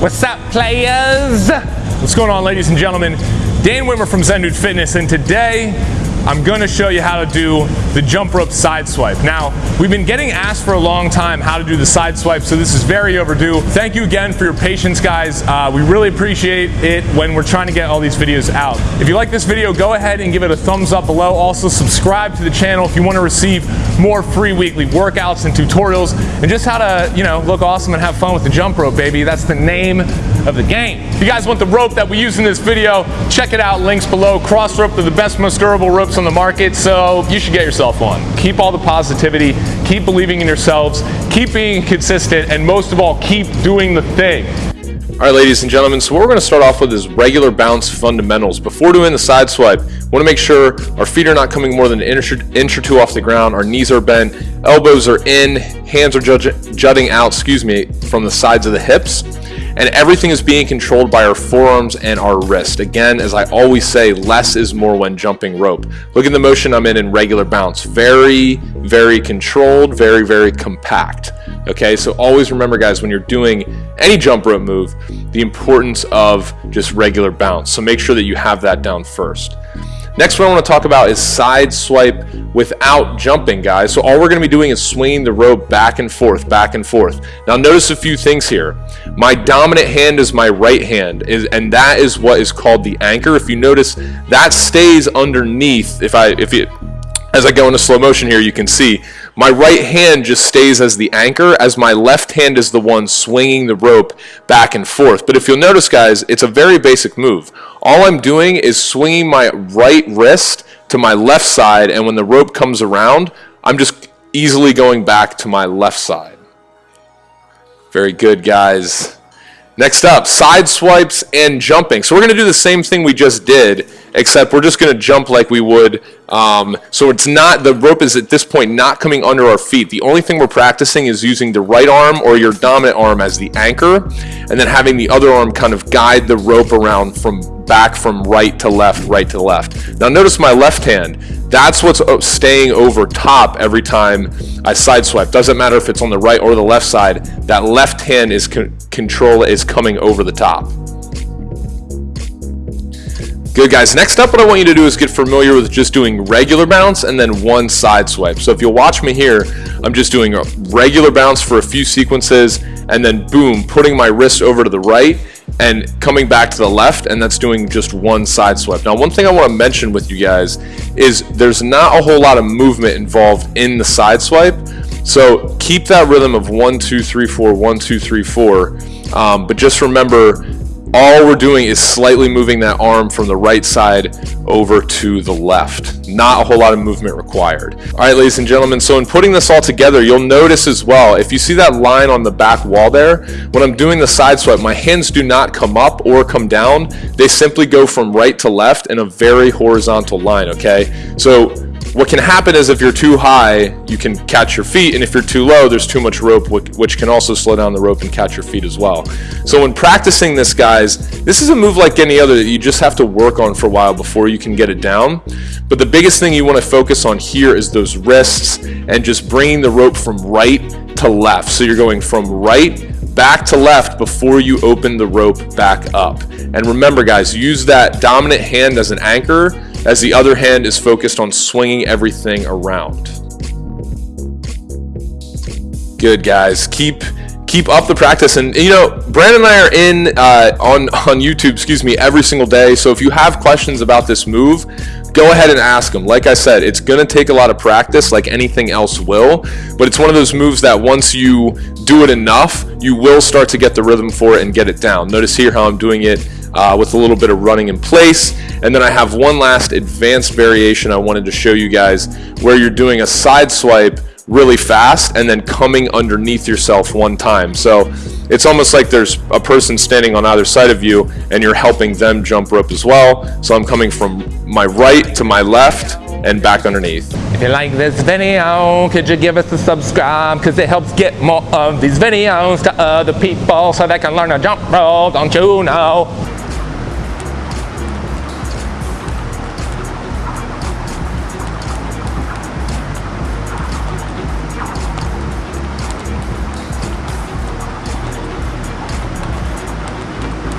What's up, players? What's going on, ladies and gentlemen? Dan Witmer from Zen Dude Fitness, and today I'm going to show you how to do the jump rope side swipe. Now, we've been getting asked for a long time how to do the side swipe, so this is very overdue. Thank you again for your patience, guys. Uh, we really appreciate it when we're trying to get all these videos out. If you like this video, go ahead and give it a thumbs up below. Also, subscribe to the channel if you want to receive more free weekly workouts and tutorials, and just how to, you know, look awesome and have fun with the jump rope, baby. That's the name of the game. If you guys want the rope that we use in this video, check it out, links below. Crossrope, they're the best, most durable ropes on the market, so you should get yourself one. Keep all the positivity, keep believing in yourselves, keep being consistent, and most of all, keep doing the thing. All right, ladies and gentlemen, so what we're going to start off with is regular bounce fundamentals. Before doing the side swipe, want to make sure our feet are not coming more than an inch or, inch or two off the ground, our knees are bent, elbows are in, hands are jutting out, excuse me, from the sides of the hips and everything is being controlled by our forearms and our wrist. Again, as I always say, less is more when jumping rope. Look at the motion I'm in in regular bounce. Very, very controlled, very, very compact. Okay, so always remember guys, when you're doing any jump rope move, the importance of just regular bounce. So make sure that you have that down first. Next what I want to talk about is side swipe without jumping, guys. So all we're going to be doing is swinging the rope back and forth, back and forth. Now notice a few things here. My dominant hand is my right hand, and that is what is called the anchor. If you notice, that stays underneath. If I, if it, as I go into slow motion here, you can see my right hand just stays as the anchor as my left hand is the one swinging the rope back and forth. But if you'll notice, guys, it's a very basic move. All I'm doing is swinging my right wrist to my left side, and when the rope comes around, I'm just easily going back to my left side. Very good, guys. Next up, side swipes and jumping. So we're going to do the same thing we just did, except we're just going to jump like we would. Um, so it's not, the rope is at this point not coming under our feet. The only thing we're practicing is using the right arm or your dominant arm as the anchor, and then having the other arm kind of guide the rope around from back from right to left, right to left. Now notice my left hand. That's what's uh, staying over top every time I side swipe. Doesn't matter if it's on the right or the left side. That left hand is con control is coming over the top. Good guys, next up what I want you to do is get familiar with just doing regular bounce and then one side swipe. So if you'll watch me here, I'm just doing a regular bounce for a few sequences and then boom, putting my wrist over to the right and coming back to the left and that's doing just one side swipe. Now one thing I want to mention with you guys is there's not a whole lot of movement involved in the side swipe so keep that rhythm of one two three four one two three four um, but just remember all we're doing is slightly moving that arm from the right side over to the left. Not a whole lot of movement required. All right, ladies and gentlemen, so in putting this all together, you'll notice as well, if you see that line on the back wall there, when I'm doing the side swipe, my hands do not come up or come down. They simply go from right to left in a very horizontal line, okay? So what can happen is if you're too high, you can catch your feet, and if you're too low, there's too much rope, which can also slow down the rope and catch your feet as well. So when practicing this, guys, this is a move like any other that you just have to work on for a while before you can get it down. But the biggest thing you want to focus on here is those wrists and just bringing the rope from right to left. So you're going from right back to left before you open the rope back up. And remember guys, use that dominant hand as an anchor as the other hand is focused on swinging everything around. Good guys, keep keep up the practice. And you know Brandon and I are in uh, on on YouTube excuse me every single day. So if you have questions about this move go ahead and ask them. Like I said it's gonna take a lot of practice like anything else will. But it's one of those moves that once you do it enough you will start to get the rhythm for it and get it down. Notice here how I'm doing it uh, with a little bit of running in place and then I have one last advanced variation I wanted to show you guys where you're doing a side swipe really fast and then coming underneath yourself one time. So it's almost like there's a person standing on either side of you and you're helping them jump rope as well. So I'm coming from my right to my left and back underneath. If you like this video, could you give us a subscribe? Because it helps get more of these videos to other people so they can learn to jump rope, don't you know?